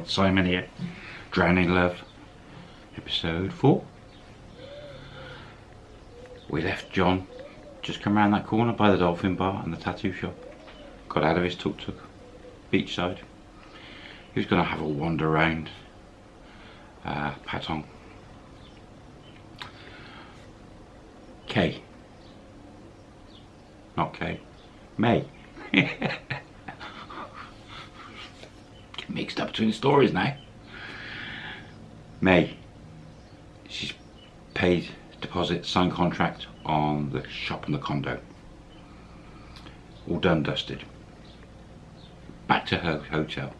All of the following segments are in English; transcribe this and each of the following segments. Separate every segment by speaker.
Speaker 1: everyone, Simon here. Drowning Love, episode 4. We left John just come around that corner by the Dolphin Bar and the tattoo shop. Got out of his tuk-tuk, beachside. He was going to have a wander around uh, Patong. K. Not K. May. Mixed up between stories now. May. She's paid deposit, signed contract on the shop and the condo. All done, dusted. Back to her hotel.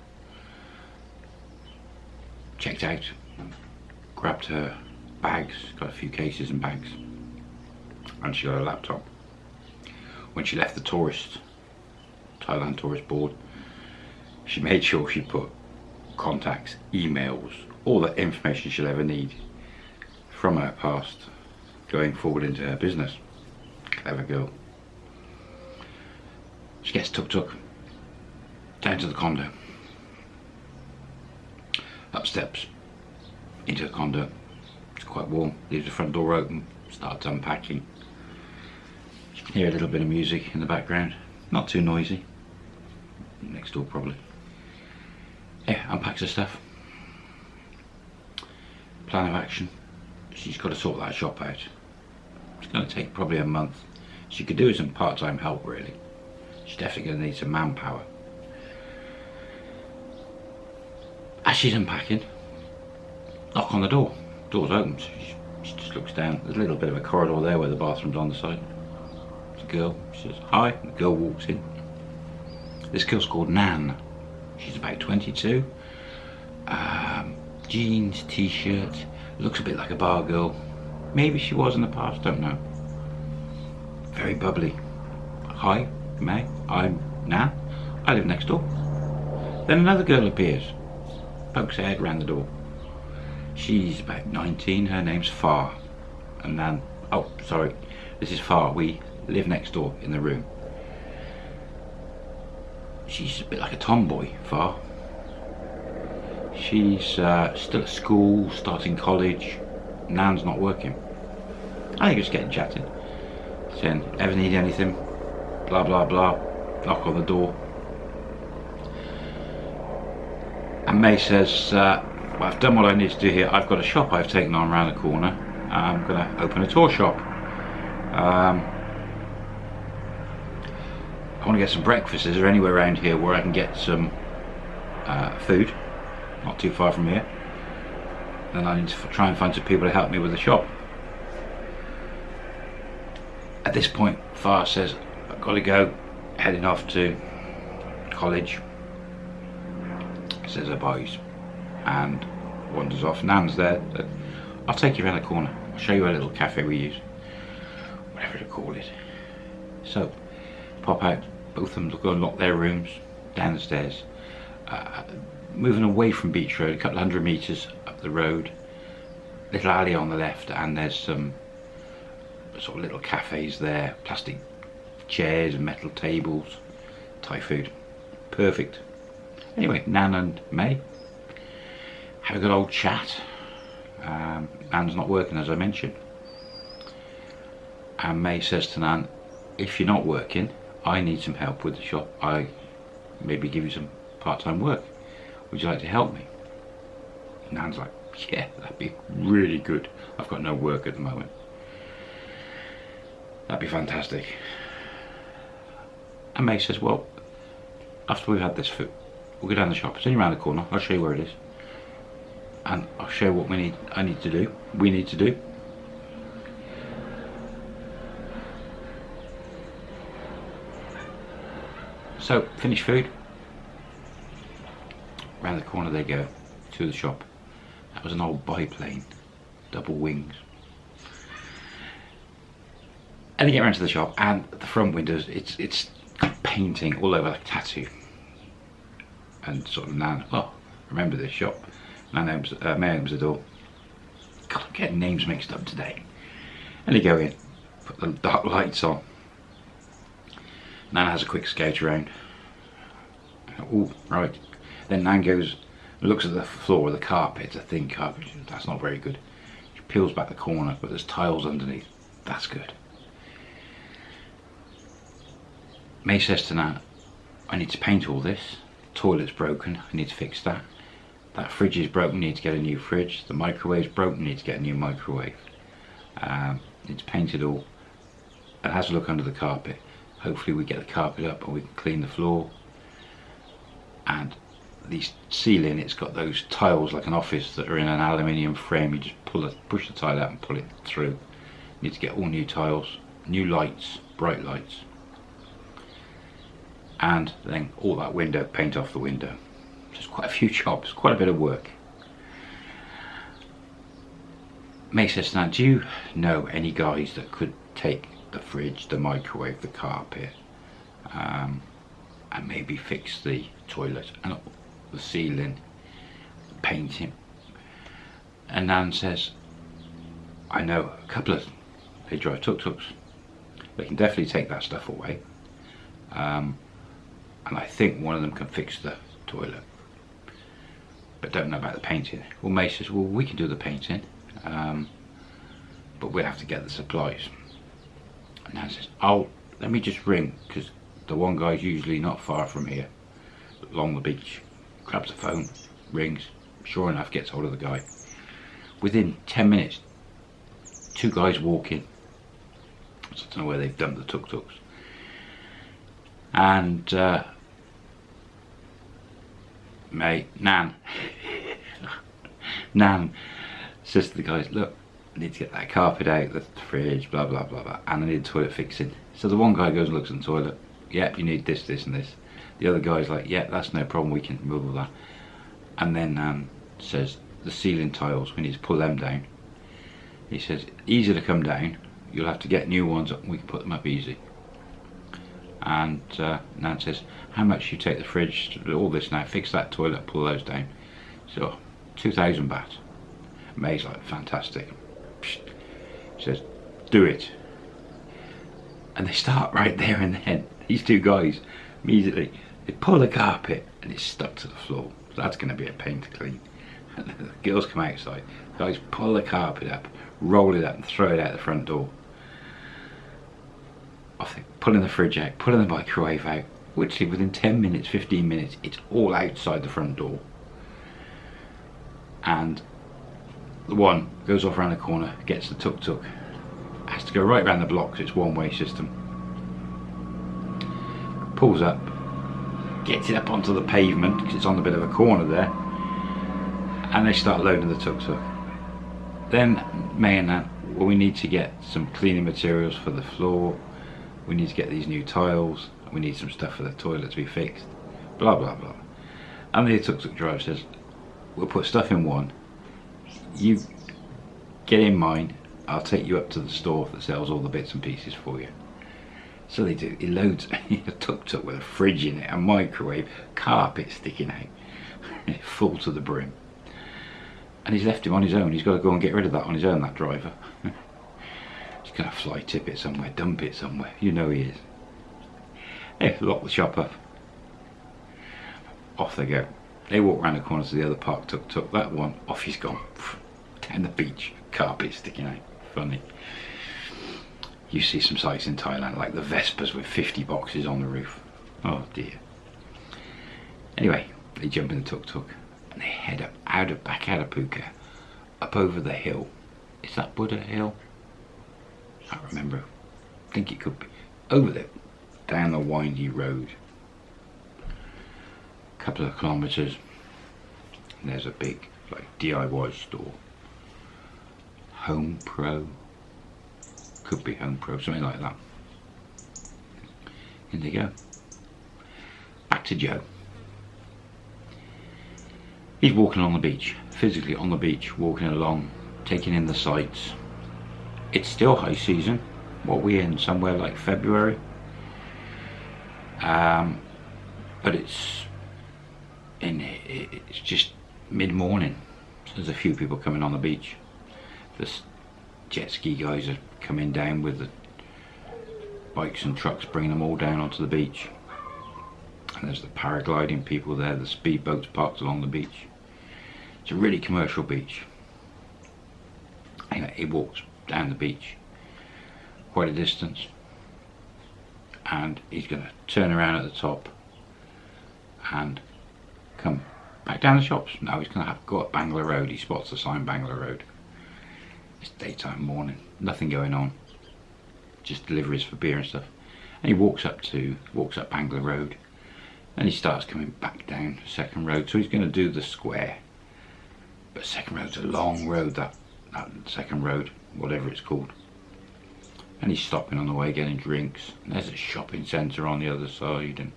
Speaker 1: Checked out, grabbed her bags, got a few cases and bags, and she got a laptop. When she left the tourist, Thailand tourist board, she made sure she put contacts, emails, all the information she'll ever need from her past going forward into her business. Clever girl. She gets tuk-tuk down to the condo. Up steps into the condo. It's quite warm. Leaves the front door open. Starts unpacking. You can hear a little bit of music in the background. Not too noisy. Next door probably. Yeah, unpacks her stuff. Plan of action. She's got to sort that shop out. It's going to take probably a month. She could do some part-time help really. She's definitely going to need some manpower. As she's unpacking, knock on the door. Door's open. She, she just looks down. There's a little bit of a corridor there where the bathroom's on the side. A girl. She says, hi. The girl walks in. This girl's called Nan. She's about 22. Um, jeans, t-shirt. Looks a bit like a bar girl. Maybe she was in the past, don't know. Very bubbly. Hi, May. I'm Nan. I live next door. Then another girl appears. Pokes her head round the door. She's about 19. Her name's Far. And Nan... Oh, sorry. This is Far. We live next door in the room. She's a bit like a tomboy, Far. She's uh, still at school, starting college. Nan's not working. I think it's getting chatting. Saying, ever need anything? Blah, blah, blah. Knock on the door. And May says, uh, well, I've done what I need to do here. I've got a shop I've taken on around the corner. I'm going to open a tour shop. Um, I want to get some breakfast. Is there anywhere around here where I can get some uh, food? Not too far from here. Then I need to try and find some people to help me with the shop. At this point, Far says, I've got to go, heading off to college. Says her boys and wanders off. Nan's there. I'll take you around the corner. I'll show you a little cafe we use. Whatever to call it. So, pop out. Both of them go and lock their rooms down the stairs. Uh, moving away from Beach Road, a couple hundred metres up the road. Little alley on the left and there's some sort of little cafes there. Plastic chairs, and metal tables, Thai food. Perfect. Anyway, Nan and May have a good old chat. Um, Nan's not working as I mentioned. And May says to Nan, if you're not working, I need some help with the shop. I maybe give you some part-time work. Would you like to help me? Nan's like, yeah, that'd be really good. I've got no work at the moment. That'd be fantastic. And May says, well, after we've had this food, we'll go down the shop. It's only around the corner. I'll show you where it is. And I'll show you what we need, I need to do, we need to do. So, finish food. Round the corner they go to the shop. That was an old biplane, double wings. And they get round to the shop and the front windows, it's it's painting all over like tattoo. And sort of Nan, oh, remember this shop. Nan opens, uh, May opens the door. God, I'm getting names mixed up today. And they go in, put the dark lights on. Nan has a quick scout around. Oh, right. Then Nan goes looks at the floor of the carpet, it's a thin carpet. That's not very good. She peels back the corner, but there's tiles underneath. That's good. May says to Nat, I need to paint all this. Toilet's broken, I need to fix that. That fridge is broken, need to get a new fridge. The microwave's broken, need to get a new microwave. Um, need to paint it all. It has a look under the carpet. Hopefully we get the carpet up and we can clean the floor. And the ceiling, it's got those tiles like an office that are in an aluminium frame. You just pull it, push the tile out and pull it through. Need to get all new tiles, new lights, bright lights and then all that window, paint off the window. Just quite a few jobs, quite a bit of work. May says, now do you know any guys that could take the fridge, the microwave, the carpet, um, and maybe fix the toilet and the ceiling, painting? And Nan says, I know a couple of, they drive tuk-tuks. They can definitely take that stuff away. Um, and I think one of them can fix the toilet but don't know about the painting well May says well we can do the painting um, but we'll have to get the supplies and Nan says oh let me just ring because the one guy's usually not far from here. Along the beach grabs the phone rings. Sure enough gets hold of the guy. Within 10 minutes two guys walking I don't know where they've dumped the tuk-tuks. And uh, mate, Nan, Nan says to the guys, look, I need to get that carpet out, the fridge, blah, blah, blah, blah, and I need toilet fixing. So the one guy goes and looks in the toilet, yep, you need this, this, and this. The other guy's like, yeah, that's no problem, we can move all that. And then Nan says, the ceiling tiles, we need to pull them down. He says, easy to come down, you'll have to get new ones. Up, we can put them up easy. And uh, Nan says how much you take the fridge all this now? Fix that toilet pull those down. So 2000 baht. May's like fantastic. Says do it. And they start right there and then these two guys immediately they pull the carpet and it's stuck to the floor so that's going to be a pain to clean the girls come outside guys pull the carpet up roll it up and throw it out the front door I think pulling the fridge out, pulling the microwave out, which within 10 minutes, 15 minutes, it's all outside the front door. And the one goes off around the corner, gets the tuk-tuk, has to go right around the block because it's one-way system. Pulls up, gets it up onto the pavement because it's on a bit of a corner there, and they start loading the tuk-tuk. Then May and that, well, we need to get some cleaning materials for the floor, we need to get these new tiles, we need some stuff for the toilet to be fixed, blah blah blah. And the tuk-tuk driver says, we'll put stuff in one, you get in mine, I'll take you up to the store that sells all the bits and pieces for you. So they do, he loads a tuk-tuk with a fridge in it, a microwave, carpet sticking out, full to the brim. And he's left him on his own, he's got to go and get rid of that on his own, that driver. He's gonna fly tip it somewhere, dump it somewhere. You know he is. Hey, lock the shop up. Off they go. They walk around the corner to the other park, tuk tuk. That one, off he's gone. Down the beach, carpet sticking out. Funny. You see some sites in Thailand like the Vespas with 50 boxes on the roof. Oh dear. Anyway, they jump in the tuk tuk and they head up out of back out of Phuket, up over the hill. Is that Buddha Hill? I can't remember. I think it could be over there, down the windy road. A couple of kilometres. there's a big like DIY store. Home Pro. Could be Home Pro, something like that. In they go. Back to Joe. He's walking on the beach, physically on the beach, walking along, taking in the sights, it's still high season what we in somewhere like February um, but it's in it's just mid-morning so there's a few people coming on the beach the jet ski guys are coming down with the bikes and trucks bringing them all down onto the beach and there's the paragliding people there the speedboats parked along the beach It's a really commercial beach. He walks down the beach quite a distance and he's going to turn around at the top and come back down the shops. Now he's going to have to go up Road. He spots the sign Bangla Road. It's daytime morning, nothing going on. Just deliveries for beer and stuff. And he walks up to walks up Bangla Road and he starts coming back down second road. So he's going to do the square. But second road's a long road, that, that second road, whatever it's called. And he's stopping on the way getting drinks. And there's a shopping centre on the other side and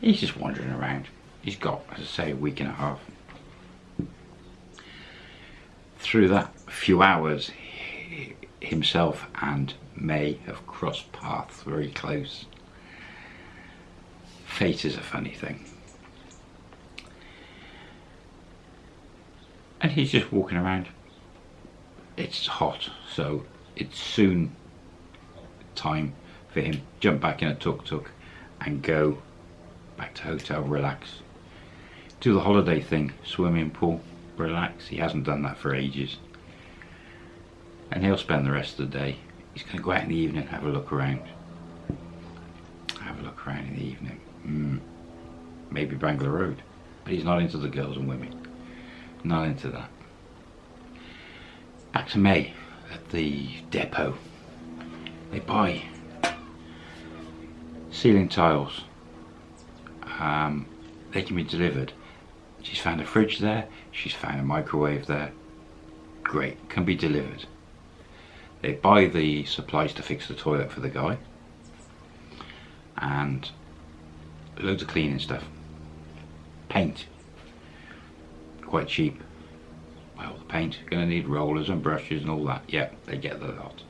Speaker 1: he's just wandering around. He's got, as I say, a week and a half. Through that few hours, himself and May have crossed paths very close. Fate is a funny thing. And he's just walking around. It's hot, so it's soon time for him jump back in a tuk-tuk and go back to hotel, relax. Do the holiday thing, swimming pool, relax. He hasn't done that for ages. And he'll spend the rest of the day. He's going to go out in the evening, and have a look around. Have a look around in the evening. Mm. Maybe Bangla Road. But he's not into the girls and women. Not into that. Back to May at the depot. They buy ceiling tiles. Um, they can be delivered. She's found a fridge there. She's found a microwave there. Great, can be delivered. They buy the supplies to fix the toilet for the guy. And loads of cleaning stuff. Paint. Quite cheap. Well, the paint, gonna need rollers and brushes and all that. Yeah, they get the lot.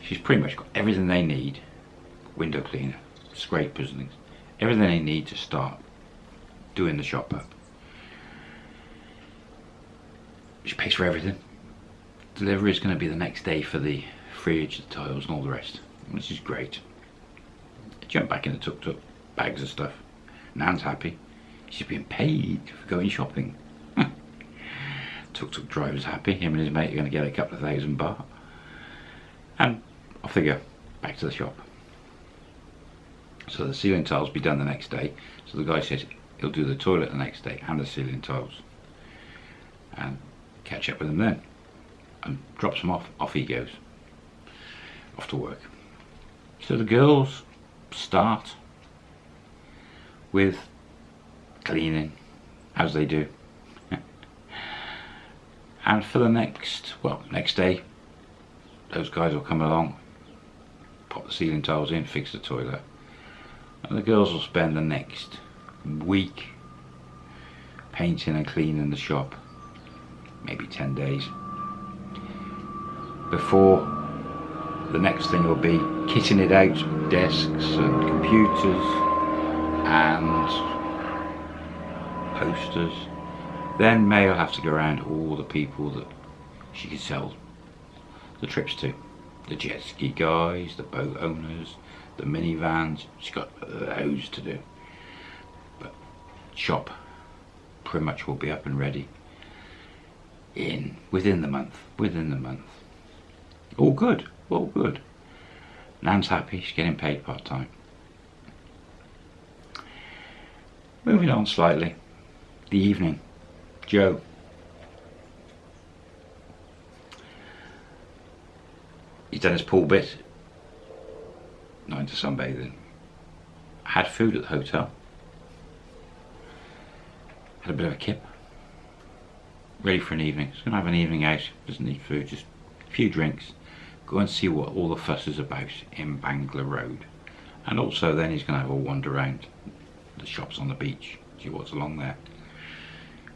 Speaker 1: She's pretty much got everything they need. Window cleaner, scrapers and things. Everything they need to start doing the shop up. She pays for everything. Delivery is going to be the next day for the fridge, the tiles and all the rest, which is great. Jump back in the tuk-tuk, bags of stuff. Nan's happy. She's being paid for going shopping. Tuk-tuk driver's happy. Him and his mate are going to get a couple of thousand baht. And off they go, back to the shop. So the ceiling tiles will be done the next day. So the guy says he'll do the toilet the next day and the ceiling tiles. And catch up with them then. And drops him off, off he goes. Off to work. So the girls start with cleaning, as they do. and for the next, well, next day, those guys will come along, pop the ceiling tiles in, fix the toilet. And the girls will spend the next week painting and cleaning the shop, maybe 10 days, before the next thing will be kitting it out, desks and computers and posters. Then May will have to go around all the people that she could sell the trips to. The jet ski guys, the boat owners, the minivans. She's got loads to do. But shop pretty much will be up and ready in within the month. Within the month. All good. All good. Nan's happy. She's getting paid part time. Moving on slightly. The evening. Joe. He's done his pool bit. Not into sunbathing. Had food at the hotel. Had a bit of a kip. Ready for an evening. He's going to have an evening out. Doesn't need food, just a few drinks. Go and see what all the fuss is about in Bangla Road. And also then he's going to have a wander around the shops on the beach. See what's along there.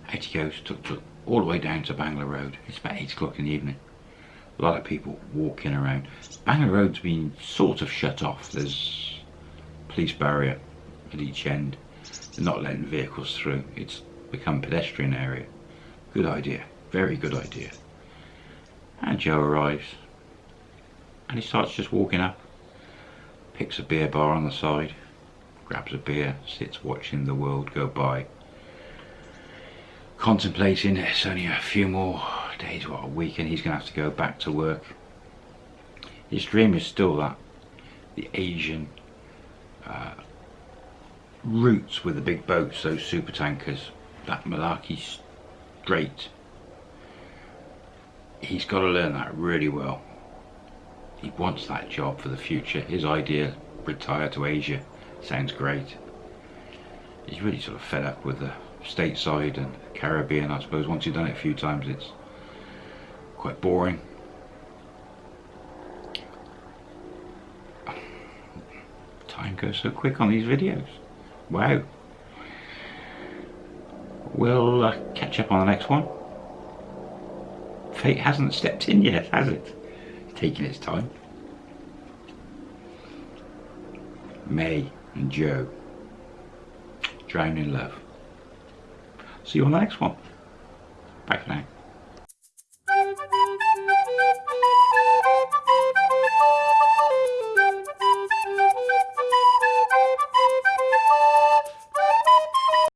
Speaker 1: Out he goes, tuk-tuk all the way down to Bangla Road. It's about 8 o'clock in the evening a lot of people walking around. Bangla Road's been sort of shut off. There's police barrier at each end. They're not letting vehicles through. It's become pedestrian area. Good idea. Very good idea. And Joe arrives. And he starts just walking up. Picks a beer bar on the side. Grabs a beer. Sits watching the world go by. contemplating it's only a few more days, what, a week, and he's going to have to go back to work. His dream is still that, the Asian uh, routes with the big boats, those super tankers, that Malacca Strait. He's got to learn that really well. He wants that job for the future. His idea, retire to Asia, sounds great. He's really sort of fed up with the stateside and Caribbean, I suppose. Once you've done it a few times, it's quite boring. Time goes so quick on these videos. Wow. We'll uh, catch up on the next one. Fate hasn't stepped in yet, has it? Taking its time. May and Joe. Drown in love. See you on the next one. Bye for now.